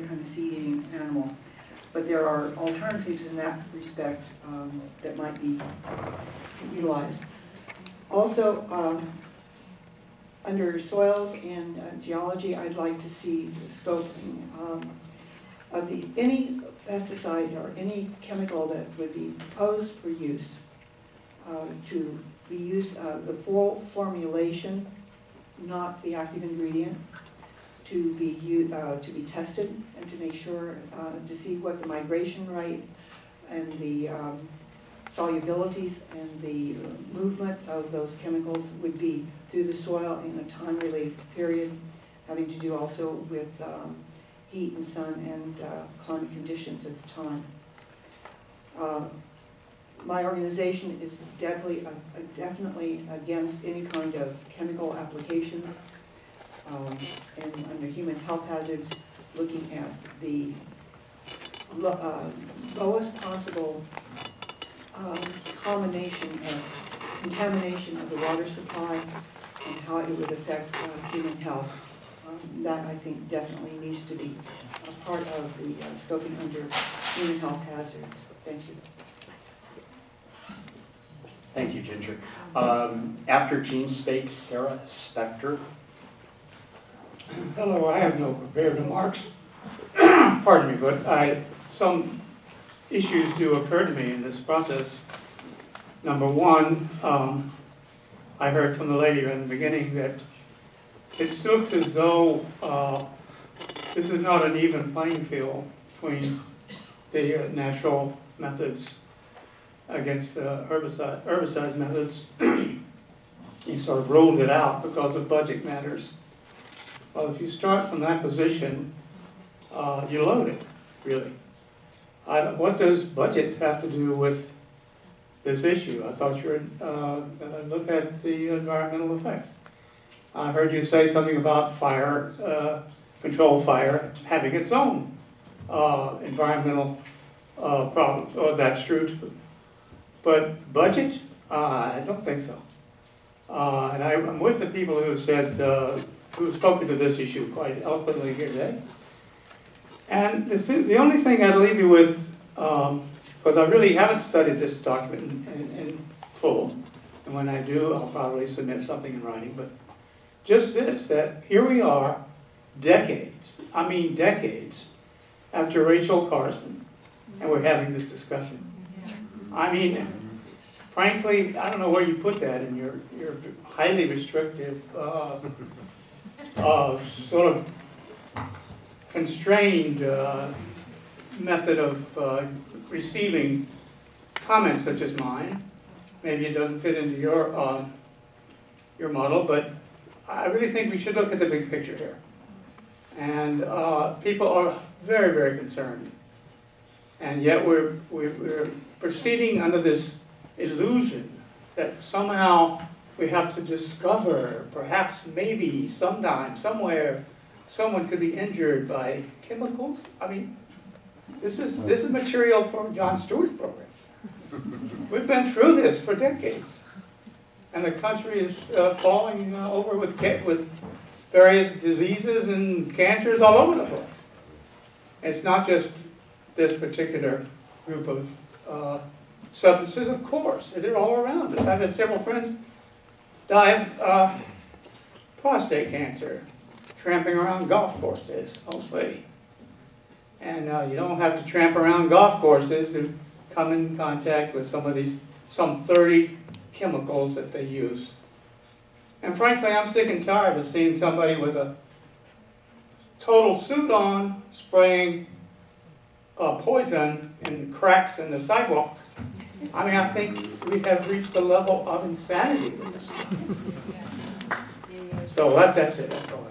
kind of seed-eating animal. But there are alternatives in that respect um, that might be utilized. Also, um, under soils and uh, geology, I'd like to see the scoping um, of the, any pesticide or any chemical that would be proposed for use uh, to be used, uh, the full formulation, not the active ingredient, to be, uh, to be tested and to make sure, uh, to see what the migration rate and the um, solubilities and the uh, movement of those chemicals would be through the soil in a time-related period, having to do also with um, heat and sun and uh, climate conditions at the time. Uh, My organization is definitely, uh, definitely against any kind of chemical applications um, and under human health hazards, looking at the lo- uh, lowest possible um, combination of contamination of the water supply and how it would affect uh, human health. Um, That, I think, definitely needs to be a part of the uh, scoping under human health hazards. Thank you. Thank you, Ginger. Um, After Gene Spake, Sarah Spector. Hello, I have no prepared remarks. Pardon me, but I, some issues do occur to me in this process. Number one, um, I heard from the lady in the beginning that it looks as though, uh, this is not an even playing field between the uh, natural methods against uh, herbicide, herbicide methods. He sort of ruled it out because of budget matters. Well, if you start from that position, uh, you load it, really. I, what does budget have to do with this issue? I thought you were, uh, gonna look at the environmental effect. I heard you say something about fire, uh, control fire having its own, uh, environmental, uh, problems, or that's true too. But budget, uh, I don't think so. Uh, and I, I'm with the people who said, who have spoken to this issue quite eloquently here today. And the, thi- the only thing I'd leave you with, um, because I really haven't studied this document in, in, in full, and when I do, I'll probably submit something in writing, but just this, that here we are, decades, I mean decades, after Rachel Carson, and we're having this discussion. I mean, frankly, I don't know where you put that in your, your highly restrictive, uh, uh, sort of constrained, uh, method of, uh, receiving comments such as mine. Maybe it doesn't fit into your, uh, your model, but I really think we should look at the big picture here. And, uh, people are very, very concerned. And yet we're, we're, we're proceeding under this illusion that somehow we have to discover, perhaps maybe sometime, somewhere, someone could be injured by chemicals. I mean, this is, this is material from Jon Stewart's program. We've been through this for decades. And the country is uh, falling uh, over with, with various diseases and cancers all over the place. It's not just this particular group of uh, substances, of course, they're all around us. I've had several friends of uh, prostate cancer, tramping around golf courses mostly. And uh, you don't have to tramp around golf courses to come in contact with some of these, some 30 chemicals that they use. And frankly, I'm sick and tired of seeing somebody with a total suit on spraying uh, poison in cracks in the sidewalk. I mean, I think we have reached the level of insanity with this. stuff. So that, that's it, that's all.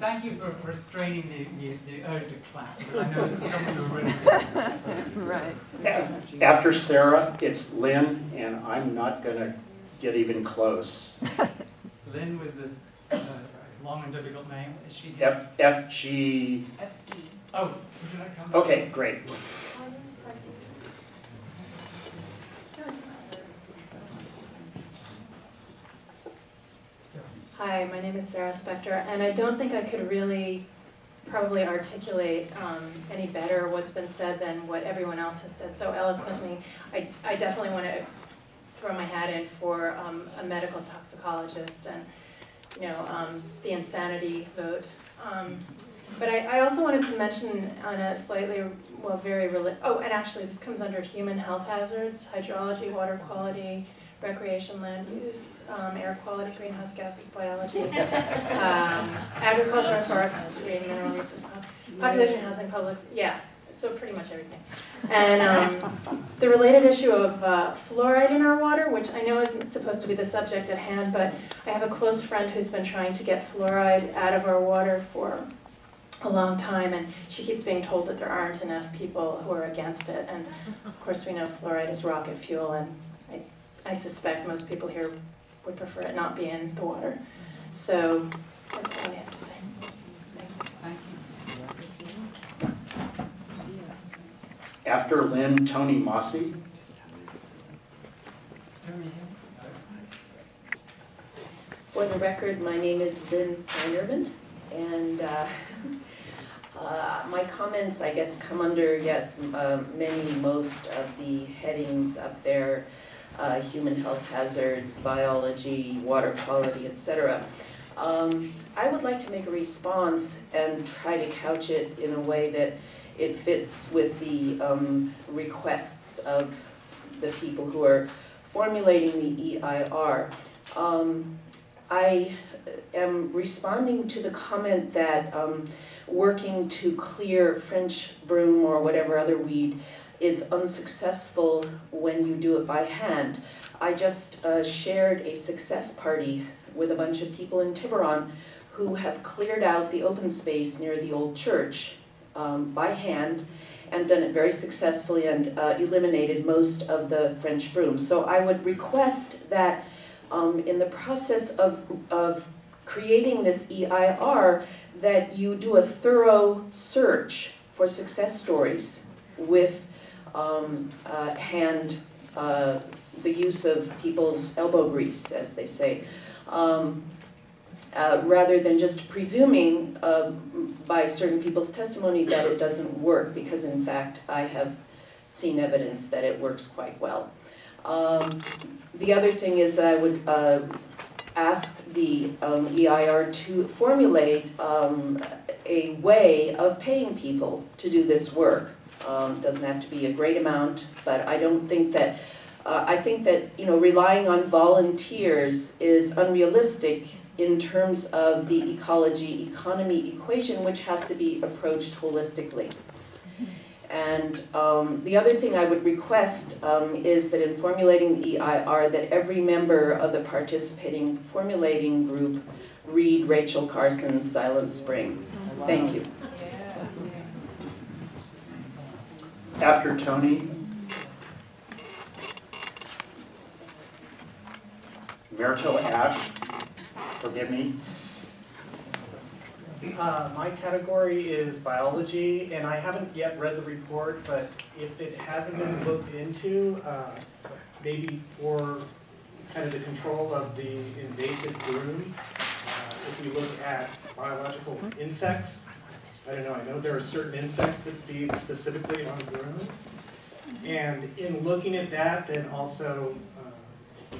Thank you for restraining the, the, the urge to clap, I know that some of you are ready. Right. After Sarah, it's Lynn, and I'm not gonna get even close. Lynn with this uh, long and difficult name, is she here? F, F, G, Oh, would you like to come? okay, great. Hi, my name is Sarah Spector, and I don't think I could really probably articulate um, any better what's been said than what everyone else has said so eloquently. I, I definitely want to throw my hat in for um, a medical toxicologist and, you know, um, the insanity vote. Um, But I, I also wanted to mention on a slightly, well, very, oh, and actually, this comes under human health hazards, hydrology, water quality, recreation, land use, um, air quality, greenhouse gases, biology, um, agriculture and forestry, mineral resources, population, housing, public, yeah, so pretty much everything. And um, the related issue of uh, fluoride in our water, which I know isn't supposed to be the subject at hand, but I have a close friend who's been trying to get fluoride out of our water for a long time, and she keeps being told that there aren't enough people who are against it. And of course, we know fluoride is rocket fuel, and I, I suspect most people here would prefer it not be in the water. So that's all I have to say. Thank you. After Lynn, Tony Mossy. Tony? For the record, my name is Lynn Einerman, and uh, uh, my comments, I guess, come under, yes, uh, many, most of the headings up there, uh, human health hazards, biology, water quality, et cetera. Um, I would like to make a response and try to couch it in a way that it fits with the um, requests of the people who are formulating the EIR. Um, I am responding to the comment that um, working to clear French broom or whatever other weed is unsuccessful when you do it by hand. I just uh, shared a success party with a bunch of people in Tiburon who have cleared out the open space near the old church um, by hand and done it very successfully and uh, eliminated most of the French brooms. So I would request that um, in the process of, of creating this EIR, that you do a thorough search for success stories with um, uh, hand, uh, the use of people's elbow grease, as they say. Um, uh, rather than just presuming uh, by certain people's testimony that it doesn't work, because in fact I have seen evidence that it works quite well. Um, the other thing is that I would uh, ask the um, EIR to formulate um, a way of paying people to do this work. Um, Doesn't have to be a great amount, but I don't think that, uh, I think that, you know, relying on volunteers is unrealistic in terms of the ecology economy equation, which has to be approached holistically. And um, the other thing I would request um, is that in formulating the EIR, that every member of the participating formulating group read Rachel Carson's Silent Spring. Thank you. After Tony. Merito Ash, forgive me. Uh, my category is biology, and I haven't yet read the report, but if it hasn't been looked into, uh, maybe for kind of the control of the invasive broom, uh, if we look at biological insects, I don't know, I know there are certain insects that feed specifically on broom. And in looking at that, then also uh,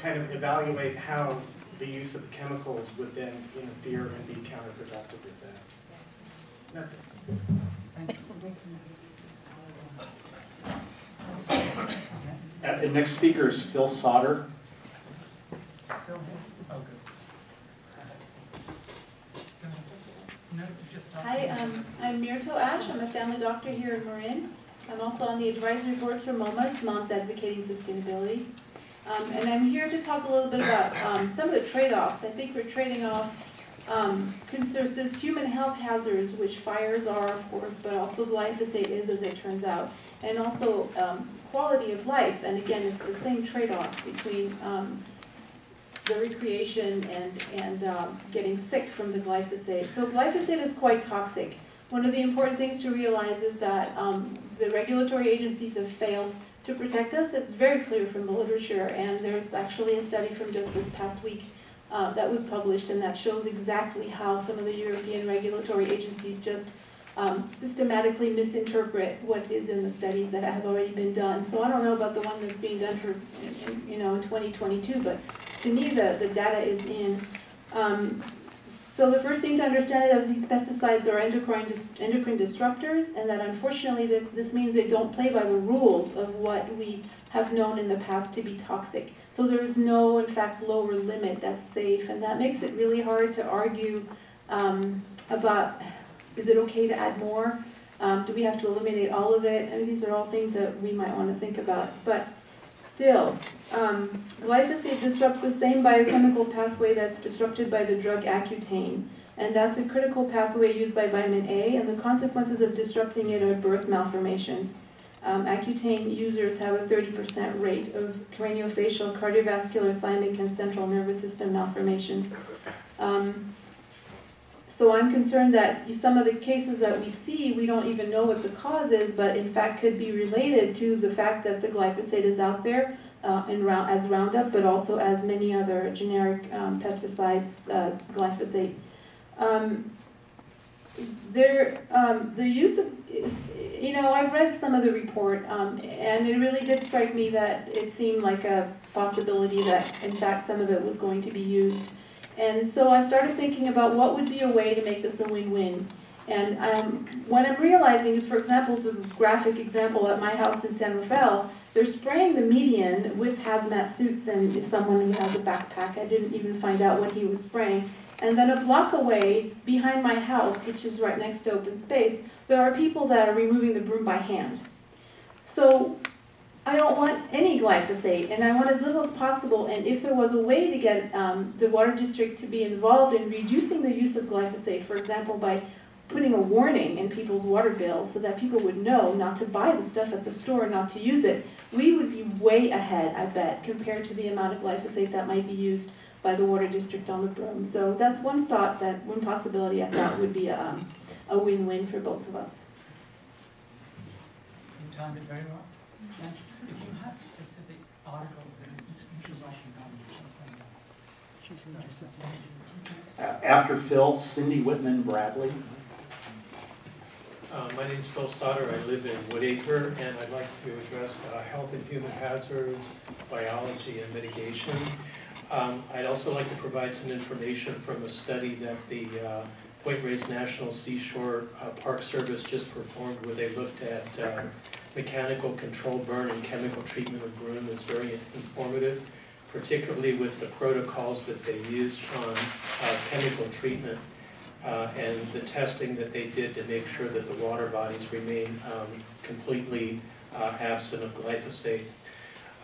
kind of evaluate how the use of chemicals would then interfere and be counterproductive with that. That's it. Thank you. Uh, The next speaker is Phil Sauter. Still here? Oh, good. No, just ask Hi, um, I'm Myrtle Ash. I'm a family doctor here in Marin. I'm also on the advisory board for MAMAS Moms Advocating Sustainability. Um, and I'm here to talk a little bit about, um, some of the trade-offs. I think we're trading off, um, concerns, human health hazards, which fires are, of course, but also glyphosate is, as it turns out. And also, um, quality of life, and again, it's the same trade-off between, um, the recreation and, and um, getting sick from the glyphosate. So glyphosate is quite toxic. One of the important things to realize is that um, the regulatory agencies have failed to protect us. It's very clear from the literature, and there's actually a study from just this past week uh, that was published, and that shows exactly how some of the European regulatory agencies just um, systematically misinterpret what is in the studies that have already been done. So I don't know about the one that's being done for, you know, in 2022, but to me, the, the data is in. Um, So the first thing to understand is that these pesticides are endocrine, dis- endocrine disruptors, and that unfortunately, that this means they don't play by the rules of what we have known in the past to be toxic. So there is no, in fact, lower limit that's safe, and that makes it really hard to argue um, about, is it okay to add more? Um, Do we have to eliminate all of it? I mean, these are all things that we might want to think about. But still, um, glyphosate disrupts the same biochemical pathway that's disrupted by the drug Accutane. And that's a critical pathway used by vitamin A, and the consequences of disrupting it are birth malformations. Um, Accutane users have a 30% rate of craniofacial, cardiovascular, thymic, and central nervous system malformations. Um, so I'm concerned that some of the cases that we see, we don't even know what the cause is, but in fact could be related to the fact that the glyphosate is out there uh, in round, as Roundup, but also as many other generic um, pesticides, uh, glyphosate. Um, there, um, the use of, you know, I read some of the report, um, and it really did strike me that it seemed like a possibility that, in fact, some of it was going to be used. And so I started thinking about what would be a way to make this a win-win. And um, what I'm realizing is, for example, it's a graphic example, at my house in San Rafael, they're spraying the median with hazmat suits and if someone who has a backpack, I didn't even find out what he was spraying. And then a block away, behind my house, which is right next to open space, there are people that are removing the broom by hand. So I don't want any glyphosate, and I want as little as possible, and if there was a way to get um, the water district to be involved in reducing the use of glyphosate, for example, by putting a warning in people's water bill so that people would know not to buy the stuff at the store, and not to use it, we would be way ahead, I bet, compared to the amount of glyphosate that might be used by the water district on the broom. So that's one thought, that one possibility I thought would be a, um, a win-win for both of us. You timed it very well. Jen, If you have specific articles that you should write them down. A- After Phil, Cindy Whitman Bradley. Uh, My name is Phil Stoddard, I live in Woodacre, and I'd like to address uh, health and human hazards, biology, and mitigation. Um, I'd also like to provide some information from a study that the uh, Point Reyes National Seashore uh, Park Service just performed, where they looked at uh, mechanical control burn and chemical treatment of broom. It's very informative, particularly with the protocols that they used on uh, chemical treatment uh, and the testing that they did to make sure that the water bodies remain um, completely uh, absent of glyphosate.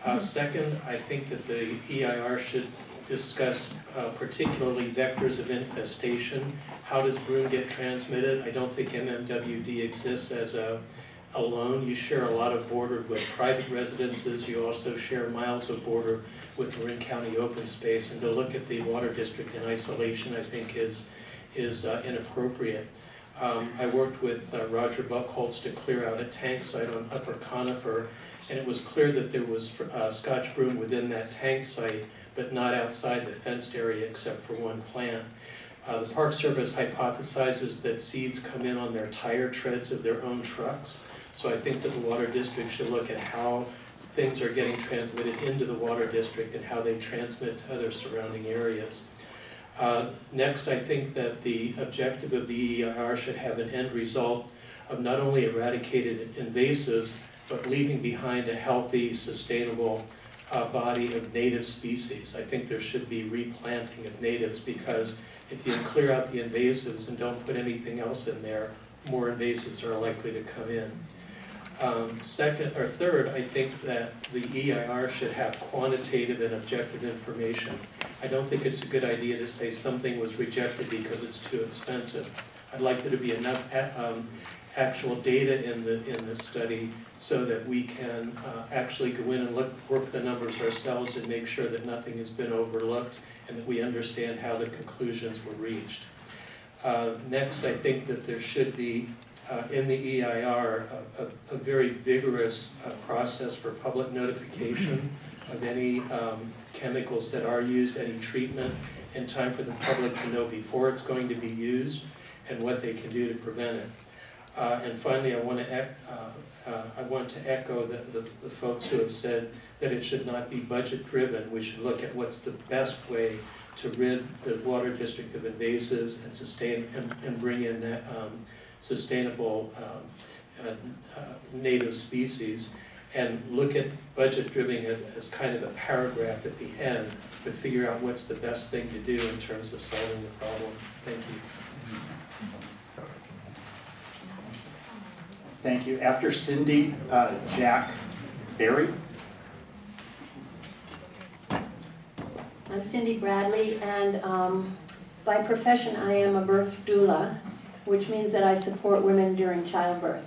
Uh, Second, I think that the EIR should discuss uh, particularly vectors of infestation. How does broom get transmitted? I don't think MMWD exists as a alone. You share a lot of border with private residences. You also share miles of border with Marin County open space. And to look at the water district in isolation, I think is is uh, inappropriate. Um, I worked with uh, Roger Buckholz to clear out a tank site on Upper Conifer, and it was clear that there was uh, Scotch broom within that tank site, but not outside the fenced area except for one plant. Uh, The Park Service hypothesizes that seeds come in on their tire treads of their own trucks, so I think that the Water District should look at how things are getting transmitted into the Water District and how they transmit to other surrounding areas. Uh, Next, I think that the objective of the EIR should have an end result of not only eradicated invasives, but leaving behind a healthy, sustainable uh, body of native species. I think there should be replanting of natives because if you clear out the invasives and don't put anything else in there, more invasives are likely to come in. Um, Second, or third, I think that the EIR should have quantitative and objective information. I don't think it's a good idea to say something was rejected because it's too expensive. I'd like there to be enough um, actual data in the, in the study so that we can uh, actually go in and look, work the numbers ourselves and make sure that nothing has been overlooked and that we understand how the conclusions were reached. Uh, Next, I think that there should be, uh, in the EIR, a- a, a very vigorous uh, process for public notification of any um, chemicals that are used, any treatment, in time for the public to know before it's going to be used and what they can do to prevent it. Uh, And finally, I want to, I want to echo the, the the folks who have said that it should not be budget-driven. We should look at what's the best way to rid the water district of invasives and sustain, and, and bring in um, sustainable um, uh, uh, native species. And look at budget-driven as, as kind of a paragraph at the end, but figure out what's the best thing to do in terms of solving the problem. Thank you. Thank you. After Cindy, uh, Jack Barry. I'm Cindy Bradley, and um, by profession, I am a birth doula, which means that I support women during childbirth.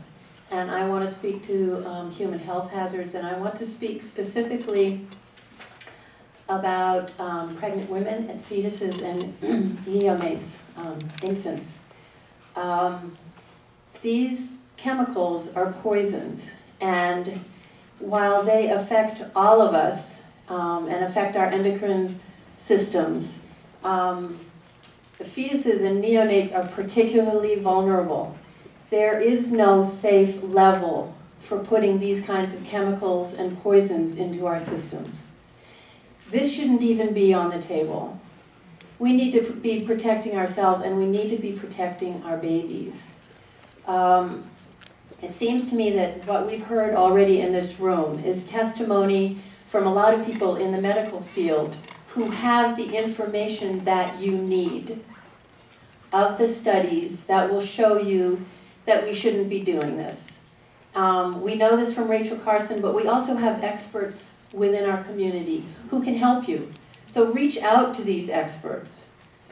And I want to speak to um, human health hazards, and I want to speak specifically about um, pregnant women and fetuses and neonates, um, infants. Um, These chemicals are poisons, and while they affect all of us um, and affect our endocrine systems. Um, the fetuses and neonates are particularly vulnerable. There is no safe level for putting these kinds of chemicals and poisons into our systems. This shouldn't even be on the table. We need to be protecting ourselves and we need to be protecting our babies. Um, it seems to me that what we've heard already in this room is testimony from a lot of people in the medical field who have the information that you need of the studies that will show you that we shouldn't be doing this. Um, we know this from Rachel Carson, but we also have experts within our community who can help you. So reach out to these experts.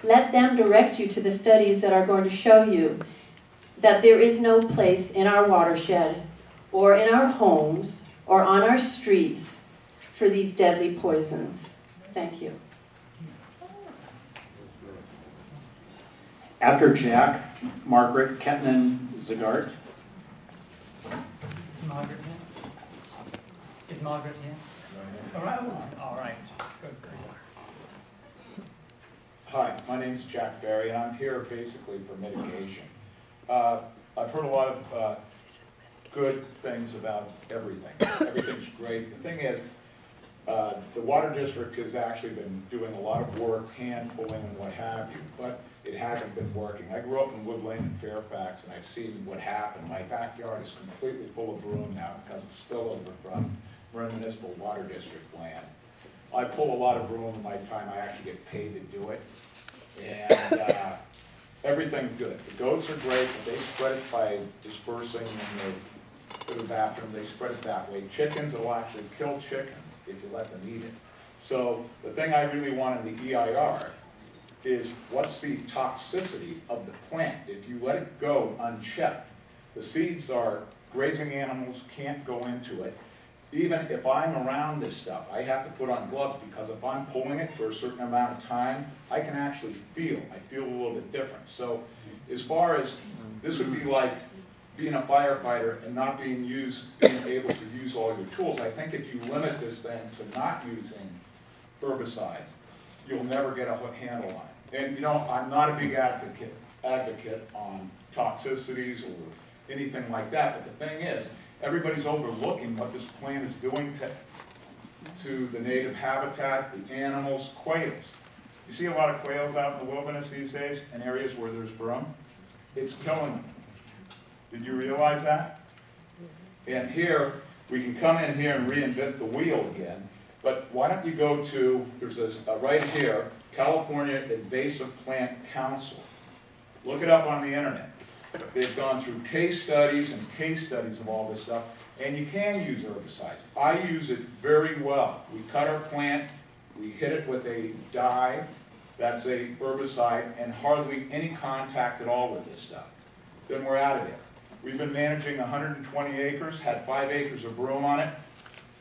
Let them direct you to the studies that are going to show you that there is no place in our watershed or in our homes or on our streets for these deadly poisons. Thank you. After Jack, Margaret Ketnan Zagart. Is Margaret here? Is Margaret here? All right, all right, good, good. Hi, my name is Jack Barry, and I'm here basically for mitigation. Uh, I've heard a lot of uh, good things about everything. Everything's great. The thing is, uh, the water district has actually been doing a lot of work, hand pulling and what have you, but it hasn't been working. I grew up in Wood Lane in Fairfax, and I've seen what happened. My backyard is completely full of broom now because of spillover from Municipal Water District land. I pull a lot of broom in my time, I actually get paid to do it. And uh, everything's good. The goats are great, but they spread it by dispersing in the, to the bathroom, they spread it that way. Chickens will actually kill chickens if you let them eat it. So the thing I really want in the EIR is what's the toxicity of the plant? If you let it go unchecked, the seeds are, grazing animals can't go into it. Even if I'm around this stuff, I have to put on gloves because if I'm pulling it for a certain amount of time, I can actually feel, I feel a little bit different. So as far as, this would be like being a firefighter and not being used, being able to use all your tools. I think if you limit this thing to not using herbicides, you'll never get a handle on it. And you know, I'm not a big advocate, advocate on toxicities or anything like that, but the thing is, everybody's overlooking what this plant is doing to, to the native habitat, the animals, quails. You see a lot of quails out in the wilderness these days, in areas where there's broom? It's killing them. Did you realize that? And here, we can come in here and reinvent the wheel again, but why don't you go to, there's a, a uh, right here, California Invasive Plant Council. Look it up on the internet. They've gone through case studies and case studies of all this stuff, and you can use herbicides. I use it very well. We cut our plant, we hit it with a dye, that's a herbicide, and hardly any contact at all with this stuff. Then we're out of it. We've been managing 120 acres, had five acres of broom on it.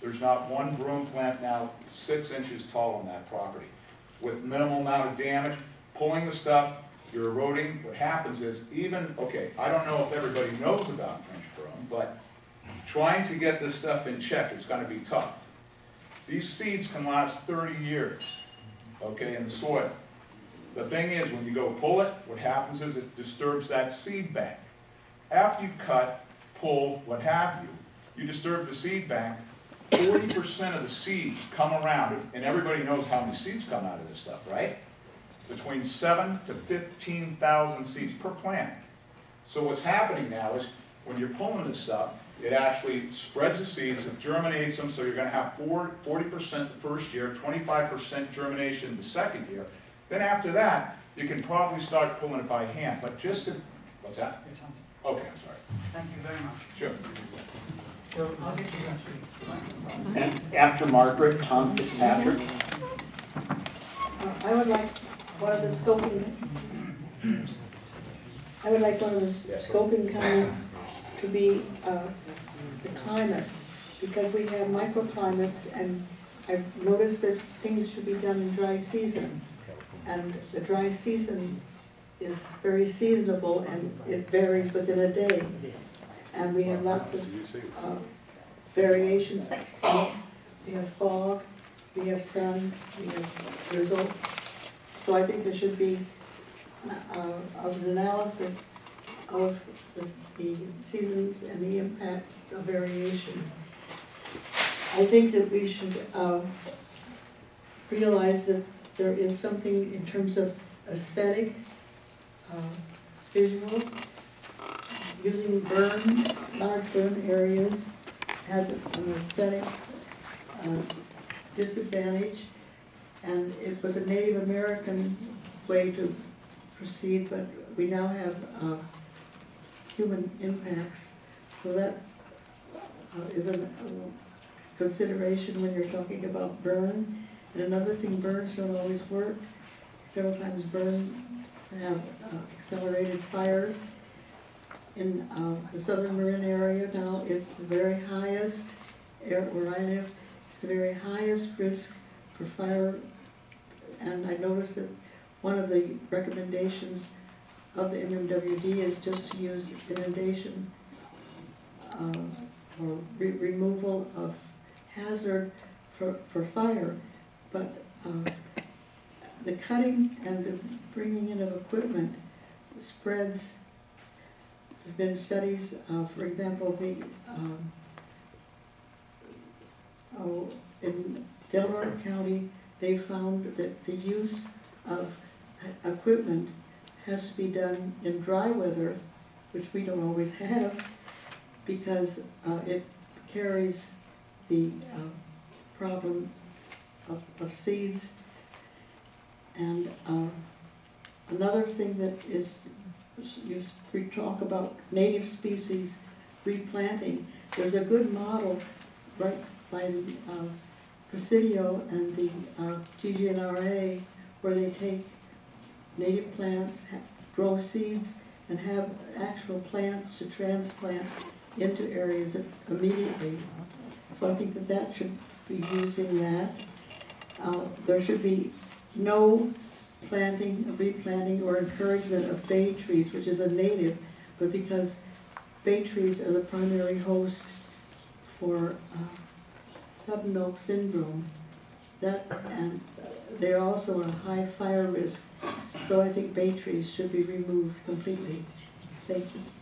There's not one broom plant now six inches tall on that property. With minimal amount of damage, pulling the stuff, you're eroding. What happens is even, okay, I don't know if everybody knows about French broom, but trying to get this stuff in check is gonna be tough. These seeds can last 30 years, okay, in the soil. The thing is, when you go pull it, what happens is it disturbs that seed bank. After you cut, pull, what have you, you disturb the seed bank, forty percent of the seeds come around, and everybody knows how many seeds come out of this stuff, right? Between seven to fifteen thousand seeds per plant. So what's happening now is, when you're pulling this stuff, it actually spreads the seeds, it germinates them, so you're gonna have four, forty percent the first year, twenty-five percent germination the second year. Then after that, you can probably start pulling it by hand, but just to, what's that? Okay, I'm sorry. Thank you very much. Sure. So I'll get you. And after Margaret, Tom Fitzpatrick. Uh, I would like one of the scoping, I would like one of the scoping comments to be uh, the climate, because we have microclimates, and I've noticed that things should be done in dry season. And the dry season is very seasonable, and it varies within a day. And we have lots of uh, variations. We have fog, we have sun, we have drizzle. So I think there should be uh, an analysis of the the seasons and the impact of variation. I think that we should uh, realize that there is something in terms of aesthetic, uh, visual, using burn, large burn areas has an aesthetic uh, disadvantage. And it was a Native American way to proceed, but we now have uh, human impacts. So that uh, is a consideration when you're talking about burn. And another thing, burns don't always work. Several times burn have uh, accelerated fires. In uh, the southern Marin area now, it's the very highest, where I live, it's the very highest risk for fire. And I noticed that one of the recommendations of the MMWD is just to use inundation uh, or re- removal of hazard for, for fire. But uh, the cutting and the bringing in of equipment spreads. There've been studies, uh, for example, the, um, oh, in Delaware County, they found that the use of equipment has to be done in dry weather, which we don't always have, because uh, it carries the uh, problem of, of seeds. And uh, another thing that is, you we talk about native species replanting. There's a good model right by the uh, Presidio and the uh, GGNRA where they take native plants, grow seeds, and have actual plants to transplant into areas immediately. So I think that that should be using that. Uh, There should be no planting, replanting, or encouragement of bay trees, which is a native, but because bay trees are the primary host for uh, sudden oak syndrome, that, and they're also a high fire risk. So I think bay trees should be removed completely. Thank you.